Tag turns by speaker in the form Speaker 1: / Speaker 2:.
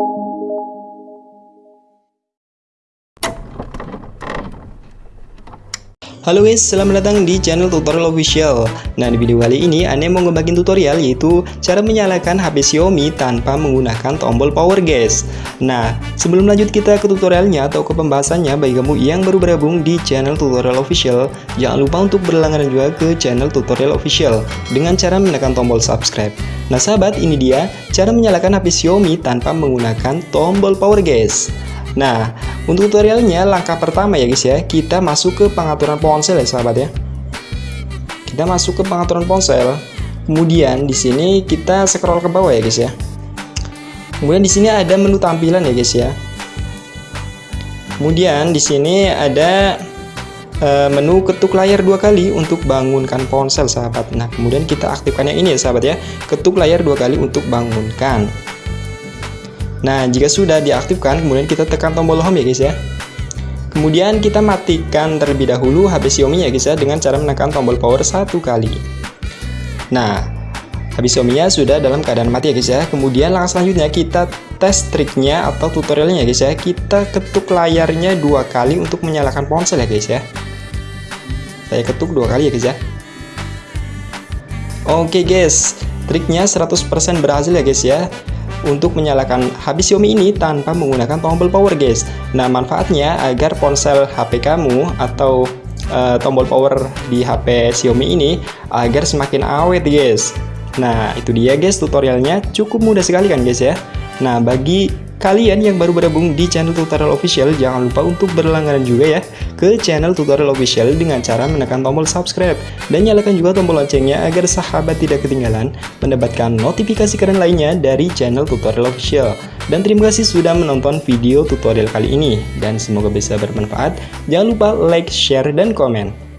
Speaker 1: you. Halo guys, selamat datang di channel tutorial official. Nah di video kali ini Ane mau ngebagiin tutorial yaitu Cara menyalakan HP Xiaomi tanpa menggunakan tombol power guys. Nah sebelum lanjut kita ke tutorialnya atau ke pembahasannya Bagi kamu yang baru bergabung di channel tutorial official Jangan lupa untuk berlangganan juga ke channel tutorial official Dengan cara menekan tombol subscribe. Nah sahabat ini dia cara menyalakan HP Xiaomi tanpa menggunakan tombol power guys Nah, untuk tutorialnya langkah pertama ya guys ya, kita masuk ke pengaturan ponsel ya sahabat ya. Kita masuk ke pengaturan ponsel. Kemudian di sini kita scroll ke bawah ya guys ya. Kemudian di sini ada menu tampilan ya guys ya. Kemudian di sini ada uh, menu ketuk layar dua kali untuk bangunkan ponsel sahabat. Nah, kemudian kita aktifkan yang ini ya sahabat ya. Ketuk layar dua kali untuk bangunkan. Nah, jika sudah diaktifkan, kemudian kita tekan tombol home ya guys ya. Kemudian kita matikan terlebih dahulu HP Xiaomi ya guys ya dengan cara menekan tombol power satu kali. Nah, HP Xiaomi-nya sudah dalam keadaan mati ya guys ya. Kemudian langkah selanjutnya kita tes triknya atau tutorialnya ya guys ya. Kita ketuk layarnya dua kali untuk menyalakan ponsel ya guys ya. Saya ketuk dua kali ya guys ya. Oke guys, triknya 100% berhasil ya guys ya untuk menyalakan HP Xiaomi ini tanpa menggunakan tombol power guys. Nah manfaatnya agar ponsel HP kamu atau uh, tombol power di HP Xiaomi ini agar semakin awet guys. Nah itu dia guys tutorialnya. Cukup mudah sekali kan guys ya? Nah bagi kalian yang baru bergabung di channel tutorial official jangan lupa untuk berlangganan juga ya ke channel tutorial official dengan cara menekan tombol subscribe dan nyalakan juga tombol loncengnya agar sahabat tidak ketinggalan mendapatkan notifikasi keren lainnya dari channel tutorial official. Dan terima kasih sudah menonton video tutorial kali ini dan semoga bisa bermanfaat. Jangan lupa like, share, dan komen